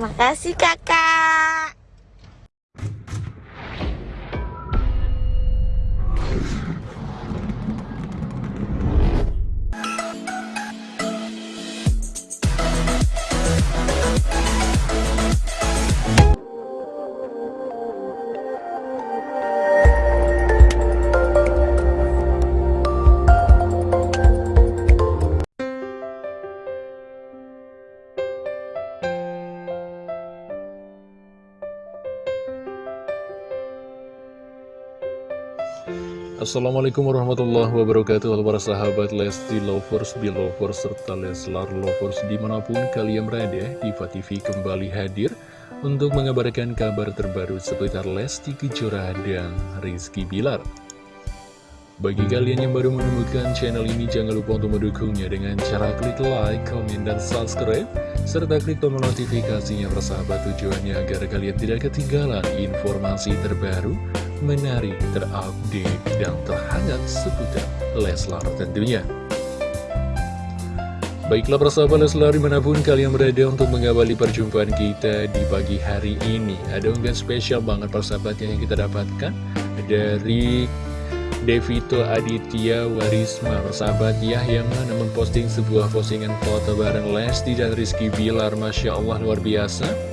Makasih kakak. Assalamualaikum warahmatullahi wabarakatuh. Halo para sahabat Lesti Lovers, Belovers, serta Leslar Lovers di mana pun kalian berada Diva TV kembali hadir untuk mengabarkan kabar terbaru seputar Lesti Kejora dan Rizky Bilar. Bagi kalian yang baru menemukan channel ini jangan lupa untuk mendukungnya dengan cara klik like, komen, dan subscribe serta klik tombol notifikasinya persahabat tujuannya agar kalian tidak ketinggalan informasi terbaru menarik, terupdate, dan terhangat seputar Leslar tentunya. Baiklah persahabat Leslar di mana pun kalian berada untuk mengawali perjumpaan kita di pagi hari ini Ada unggahan spesial banget persahabat yang kita dapatkan dari Devito Aditya Warisma persahabat ya yang mana memposting sebuah postingan foto bareng Lesti dan Rizky Bilar Masya Allah luar biasa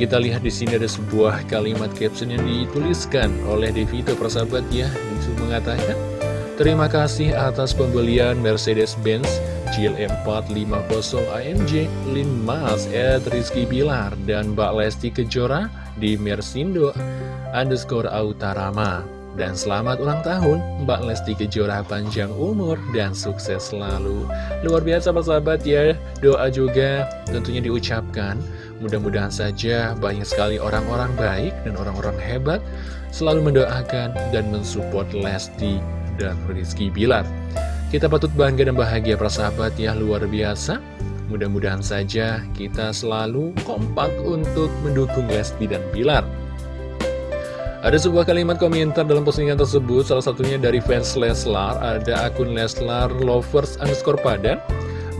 kita lihat di sini ada sebuah kalimat caption yang dituliskan oleh Devito persahabat ya, itu mengatakan Terima kasih atas pembelian Mercedes-Benz GL450 AMG Lin Mas Ed Rizky Bilar dan Mbak Lesti Kejora di Mersindo underscore Autarama. Dan selamat ulang tahun Mbak Lesti Kejora panjang umur dan sukses selalu. Luar biasa persahabat ya. Doa juga tentunya diucapkan Mudah-mudahan saja banyak sekali orang-orang baik dan orang-orang hebat selalu mendoakan dan mensupport Lesti dan Rizky Bilar. Kita patut bangga dan bahagia persahabat ya luar biasa. Mudah-mudahan saja kita selalu kompak untuk mendukung Lesti dan Bilar. Ada sebuah kalimat komentar dalam postingan tersebut, salah satunya dari fans Leslar, ada akun Leslar Lovers underscore padan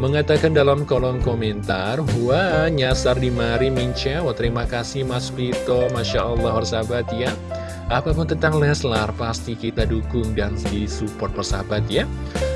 mengatakan dalam kolom komentar Wah nyasar di mari Minca Wah terima kasih Mas Vito. Masya Allah sahabat ya. Apa pun tentang Leslar pasti kita dukung dan disupport persahabat ya.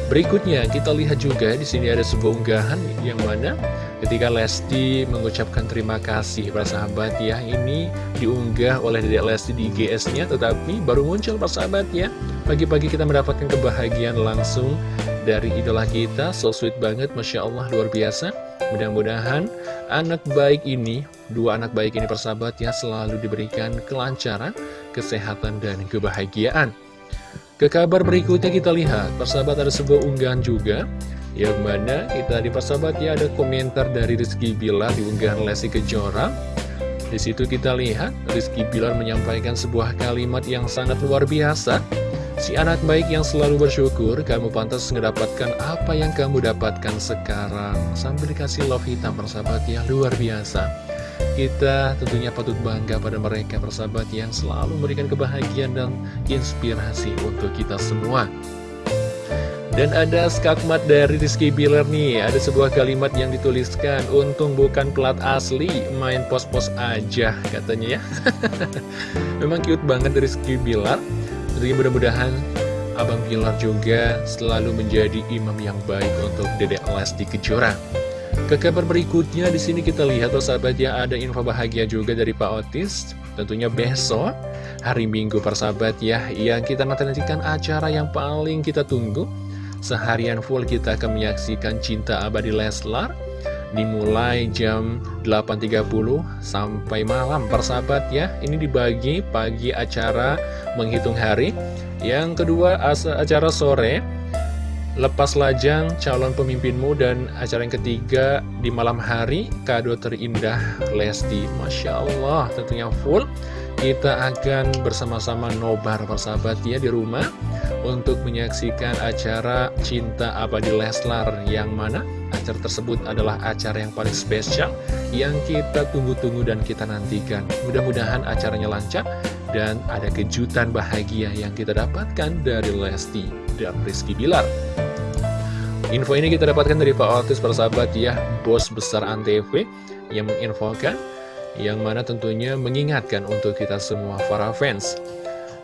Berikutnya kita lihat juga di sini ada sebuah unggahan yang mana ketika Lesti mengucapkan terima kasih persahabat ya ini diunggah oleh Dedek Lesti di GS-nya tetapi baru muncul persahabat ya. Pagi-pagi kita mendapatkan kebahagiaan langsung dari idola kita So sweet banget, Masya Allah, luar biasa. Mudah-mudahan anak baik ini, dua anak baik ini persahabat ya Selalu diberikan kelancaran, kesehatan, dan kebahagiaan. Ke kabar berikutnya kita lihat, persahabat ada sebuah unggahan juga Yang mana kita di persahabat ya ada komentar dari Rizky Bilar di unggahan Lesti Kejora. Di situ kita lihat Rizky Bilar menyampaikan sebuah kalimat yang sangat luar biasa Si anak baik yang selalu bersyukur, kamu pantas mendapatkan apa yang kamu dapatkan sekarang. Sambil dikasih love hitam persahabat yang luar biasa. Kita tentunya patut bangga pada mereka persahabat yang selalu memberikan kebahagiaan dan inspirasi untuk kita semua. Dan ada skakmat dari Rizky Bilar nih Ada sebuah kalimat yang dituliskan Untung bukan plat asli Main pos-pos aja katanya ya Memang cute banget Rizky Bilar Tentunya mudah-mudahan Abang Pilar juga selalu menjadi imam yang baik untuk Dedek Lesti Kejora. Ke kabar berikutnya di sini kita lihat persahabat ya ada info bahagia juga dari Pak Otis. Tentunya besok hari Minggu persahabat ya yang kita nantikan acara yang paling kita tunggu. Seharian full kita akan menyaksikan Cinta Abadi Leslar dimulai jam 8.30 sampai malam. Persahabat ya ini dibagi pagi acara menghitung hari. Yang kedua acara sore lepas lajang calon pemimpinmu. Dan acara yang ketiga di malam hari kado terindah Lesti. Masya Allah tentunya full kita akan bersama-sama nobar persahabat ya di rumah untuk menyaksikan acara Cinta Abadi Leslar yang mana acara tersebut adalah acara yang paling spesial yang kita tunggu-tunggu dan kita nantikan. Mudah-mudahan acaranya lancar dan ada kejutan bahagia yang kita dapatkan dari Lesti dan Rizky Bilar. Info ini kita dapatkan dari Pak Otis persahabat ya, bos besar Antv yang menginfokan, yang mana tentunya mengingatkan untuk kita semua para fans.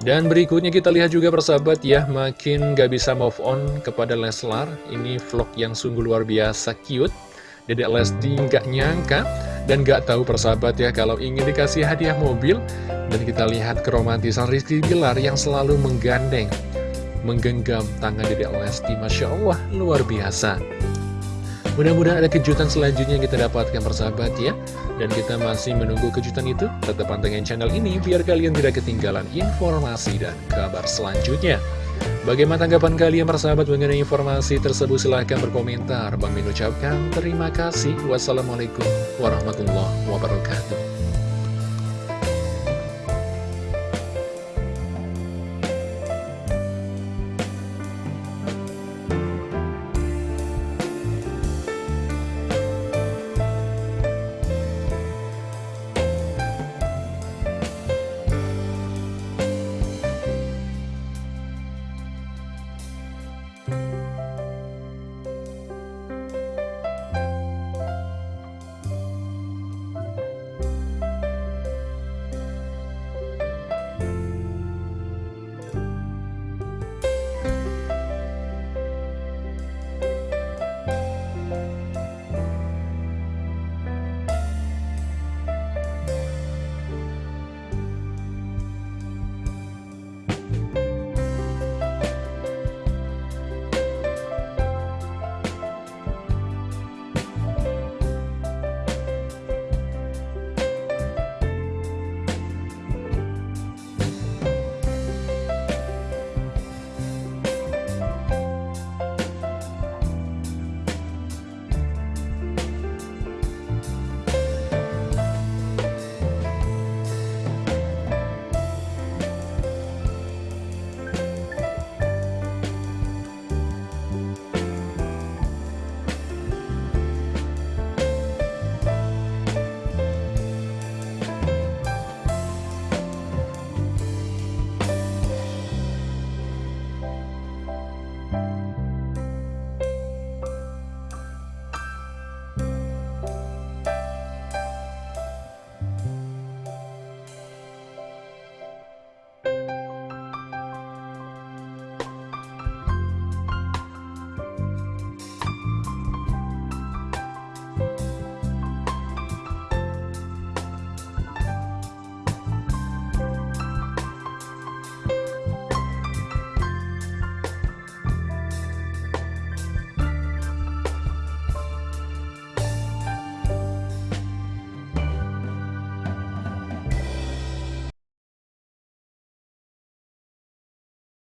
Dan berikutnya kita lihat juga persahabat ya, makin gak bisa move on kepada Leslar. Ini vlog yang sungguh luar biasa cute. Dedek Lesti nggak nyangka dan gak tahu persahabat ya kalau ingin dikasih hadiah mobil. Dan kita lihat keromantisan Rizky Bilar yang selalu menggandeng, menggenggam tangan Dedek Lesti. Masya Allah, luar biasa. Mudah-mudahan ada kejutan selanjutnya yang kita dapatkan persahabat ya. Dan kita masih menunggu kejutan itu. Tetap pantengin channel ini biar kalian tidak ketinggalan informasi dan kabar selanjutnya. Bagaimana tanggapan kalian persahabat mengenai informasi tersebut? Silahkan berkomentar. Bang Min ucapkan terima kasih. Wassalamualaikum warahmatullahi wabarakatuh